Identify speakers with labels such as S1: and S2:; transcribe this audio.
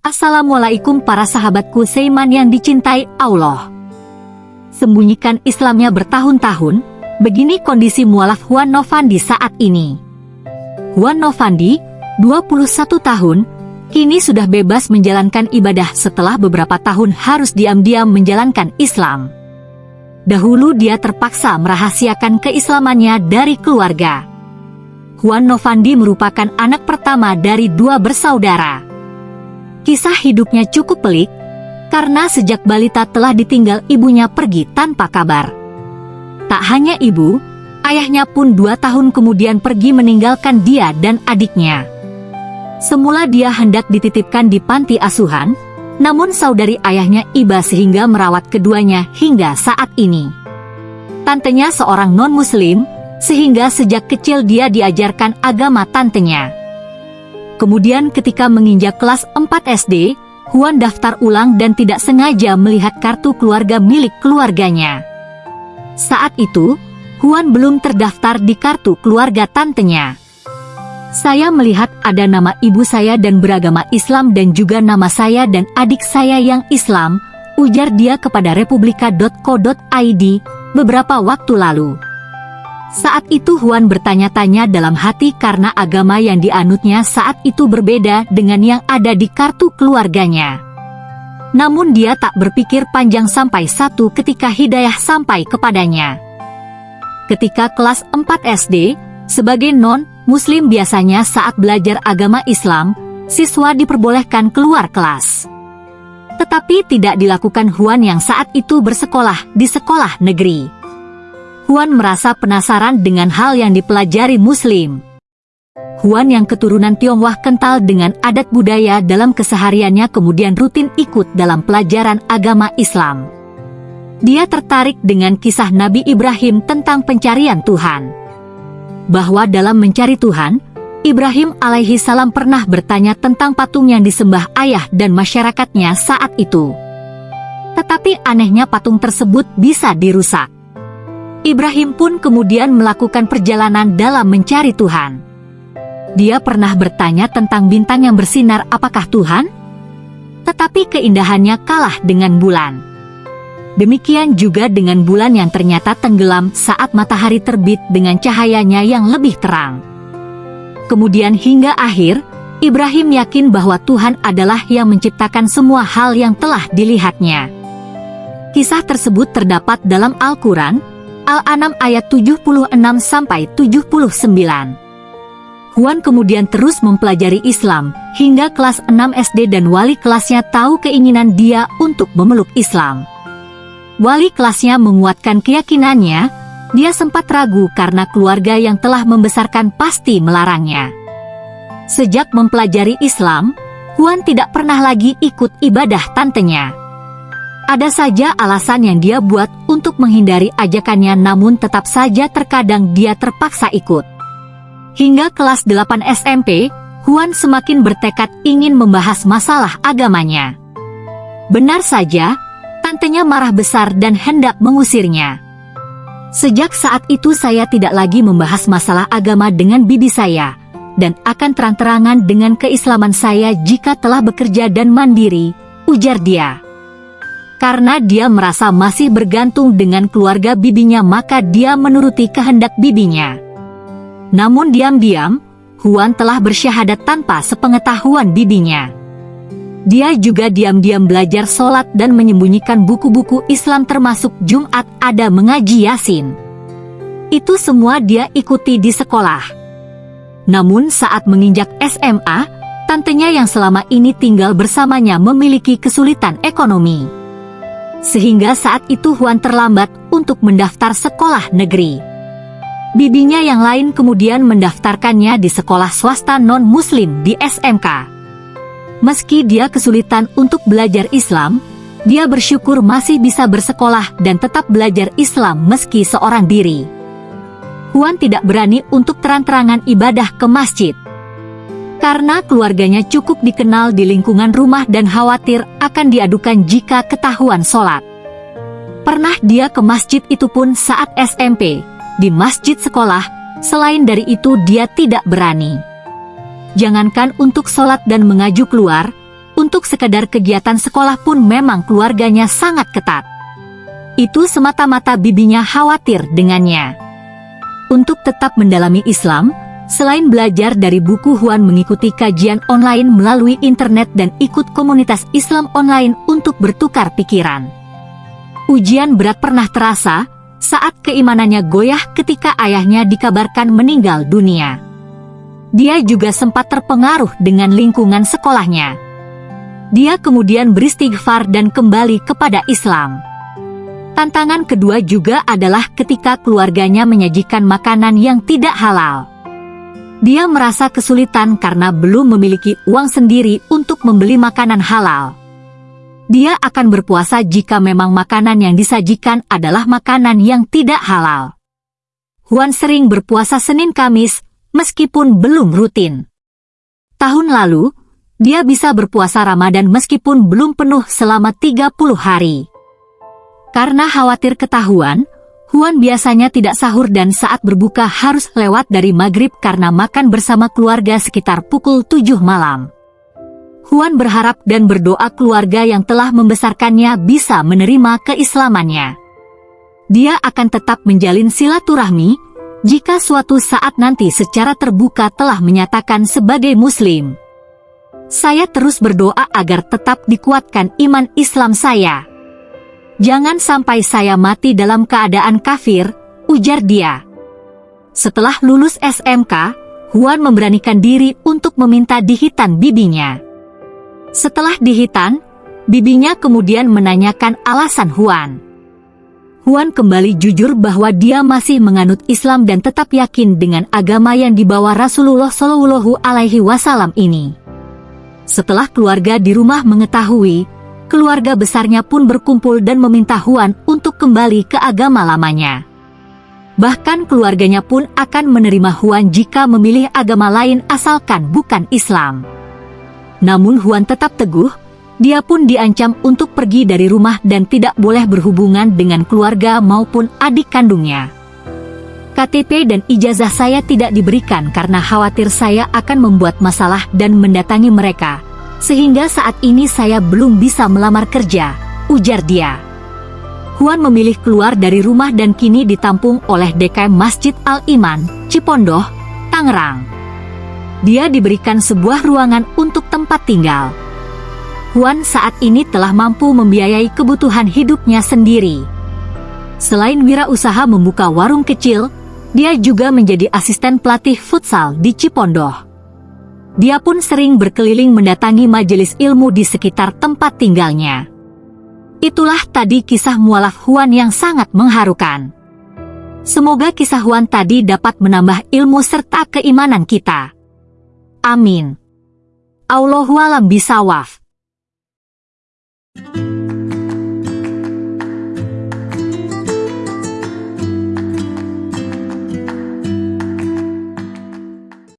S1: Assalamualaikum para sahabatku Seiman yang dicintai Allah. Sembunyikan Islamnya bertahun-tahun, begini kondisi mualaf Juan Novandi saat ini. Juan Novandi, 21 tahun, kini sudah bebas menjalankan ibadah setelah beberapa tahun harus diam-diam menjalankan Islam. Dahulu dia terpaksa merahasiakan keislamannya dari keluarga. Juan Novandi merupakan anak pertama dari dua bersaudara. Kisah hidupnya cukup pelik, karena sejak balita telah ditinggal ibunya pergi tanpa kabar. Tak hanya ibu, ayahnya pun dua tahun kemudian pergi meninggalkan dia dan adiknya. Semula dia hendak dititipkan di panti asuhan, namun saudari ayahnya iba sehingga merawat keduanya hingga saat ini. Tantenya seorang non-muslim, sehingga sejak kecil dia diajarkan agama tantenya. Kemudian ketika menginjak kelas 4 SD, Huan daftar ulang dan tidak sengaja melihat kartu keluarga milik keluarganya. Saat itu, Huan belum terdaftar di kartu keluarga tantenya. Saya melihat ada nama ibu saya dan beragama Islam dan juga nama saya dan adik saya yang Islam, ujar dia kepada republika.co.id beberapa waktu lalu. Saat itu Huan bertanya-tanya dalam hati karena agama yang dianutnya saat itu berbeda dengan yang ada di kartu keluarganya. Namun dia tak berpikir panjang sampai satu ketika hidayah sampai kepadanya. Ketika kelas 4 SD, sebagai non-muslim biasanya saat belajar agama Islam, siswa diperbolehkan keluar kelas. Tetapi tidak dilakukan Huan yang saat itu bersekolah di sekolah negeri. Huan merasa penasaran dengan hal yang dipelajari Muslim. Huan yang keturunan Tionghoa kental dengan adat budaya dalam kesehariannya kemudian rutin ikut dalam pelajaran agama Islam. Dia tertarik dengan kisah Nabi Ibrahim tentang pencarian Tuhan. Bahwa dalam mencari Tuhan, Ibrahim alaihi salam pernah bertanya tentang patung yang disembah ayah dan masyarakatnya saat itu. Tetapi anehnya patung tersebut bisa dirusak. Ibrahim pun kemudian melakukan perjalanan dalam mencari Tuhan. Dia pernah bertanya tentang bintang yang bersinar apakah Tuhan? Tetapi keindahannya kalah dengan bulan. Demikian juga dengan bulan yang ternyata tenggelam saat matahari terbit dengan cahayanya yang lebih terang. Kemudian hingga akhir, Ibrahim yakin bahwa Tuhan adalah yang menciptakan semua hal yang telah dilihatnya. Kisah tersebut terdapat dalam Al-Quran, Al-An'am ayat 76-79. Huan kemudian terus mempelajari Islam, hingga kelas 6 SD dan wali kelasnya tahu keinginan dia untuk memeluk Islam. Wali kelasnya menguatkan keyakinannya, dia sempat ragu karena keluarga yang telah membesarkan pasti melarangnya. Sejak mempelajari Islam, Huan tidak pernah lagi ikut ibadah tantenya. Ada saja alasan yang dia buat untuk menghindari ajakannya namun tetap saja terkadang dia terpaksa ikut. Hingga kelas 8 SMP, Huan semakin bertekad ingin membahas masalah agamanya. Benar saja, tantenya marah besar dan hendak mengusirnya. Sejak saat itu saya tidak lagi membahas masalah agama dengan bibi saya, dan akan terang-terangan dengan keislaman saya jika telah bekerja dan mandiri, ujar dia. Karena dia merasa masih bergantung dengan keluarga bibinya maka dia menuruti kehendak bibinya. Namun diam-diam, Huan telah bersyahadat tanpa sepengetahuan bibinya. Dia juga diam-diam belajar sholat dan menyembunyikan buku-buku Islam termasuk Jumat ada mengaji Yasin. Itu semua dia ikuti di sekolah. Namun saat menginjak SMA, tantenya yang selama ini tinggal bersamanya memiliki kesulitan ekonomi sehingga saat itu Huan terlambat untuk mendaftar sekolah negeri. Bibinya yang lain kemudian mendaftarkannya di sekolah swasta non-muslim di SMK. Meski dia kesulitan untuk belajar Islam, dia bersyukur masih bisa bersekolah dan tetap belajar Islam meski seorang diri. Huan tidak berani untuk terang-terangan ibadah ke masjid karena keluarganya cukup dikenal di lingkungan rumah dan khawatir akan diadukan jika ketahuan sholat. Pernah dia ke masjid itu pun saat SMP, di masjid sekolah, selain dari itu dia tidak berani. Jangankan untuk sholat dan mengaju keluar, untuk sekedar kegiatan sekolah pun memang keluarganya sangat ketat. Itu semata-mata bibinya khawatir dengannya. Untuk tetap mendalami Islam, Selain belajar dari buku Huan mengikuti kajian online melalui internet dan ikut komunitas Islam online untuk bertukar pikiran. Ujian berat pernah terasa saat keimanannya goyah ketika ayahnya dikabarkan meninggal dunia. Dia juga sempat terpengaruh dengan lingkungan sekolahnya. Dia kemudian beristighfar dan kembali kepada Islam. Tantangan kedua juga adalah ketika keluarganya menyajikan makanan yang tidak halal. Dia merasa kesulitan karena belum memiliki uang sendiri untuk membeli makanan halal. Dia akan berpuasa jika memang makanan yang disajikan adalah makanan yang tidak halal. Huan sering berpuasa Senin Kamis, meskipun belum rutin. Tahun lalu, dia bisa berpuasa Ramadan meskipun belum penuh selama 30 hari. Karena khawatir ketahuan, Huan biasanya tidak sahur dan saat berbuka harus lewat dari maghrib karena makan bersama keluarga sekitar pukul 7 malam. Huan berharap dan berdoa keluarga yang telah membesarkannya bisa menerima keislamannya. Dia akan tetap menjalin silaturahmi jika suatu saat nanti secara terbuka telah menyatakan sebagai muslim. Saya terus berdoa agar tetap dikuatkan iman Islam saya. Jangan sampai saya mati dalam keadaan kafir, ujar dia. Setelah lulus SMK, Huan memberanikan diri untuk meminta dihitan bibinya. Setelah dihitan, bibinya kemudian menanyakan alasan Huan. Huan kembali jujur bahwa dia masih menganut Islam dan tetap yakin dengan agama yang dibawa Rasulullah Shallallahu Alaihi Wasallam ini. Setelah keluarga di rumah mengetahui, keluarga besarnya pun berkumpul dan meminta Huan untuk kembali ke agama lamanya. Bahkan keluarganya pun akan menerima Huan jika memilih agama lain asalkan bukan Islam. Namun Huan tetap teguh, dia pun diancam untuk pergi dari rumah dan tidak boleh berhubungan dengan keluarga maupun adik kandungnya. KTP dan ijazah saya tidak diberikan karena khawatir saya akan membuat masalah dan mendatangi mereka, sehingga saat ini saya belum bisa melamar kerja, ujar dia. Huan memilih keluar dari rumah dan kini ditampung oleh DKM Masjid Al-Iman, Cipondoh, Tangerang. Dia diberikan sebuah ruangan untuk tempat tinggal. Huan saat ini telah mampu membiayai kebutuhan hidupnya sendiri. Selain wirausaha membuka warung kecil, dia juga menjadi asisten pelatih futsal di Cipondoh. Dia pun sering berkeliling mendatangi majelis ilmu di sekitar tempat tinggalnya. Itulah tadi kisah mualaf Huan yang sangat mengharukan. Semoga kisah Huan tadi dapat menambah ilmu serta keimanan kita. Amin. Allahualam bisawaf.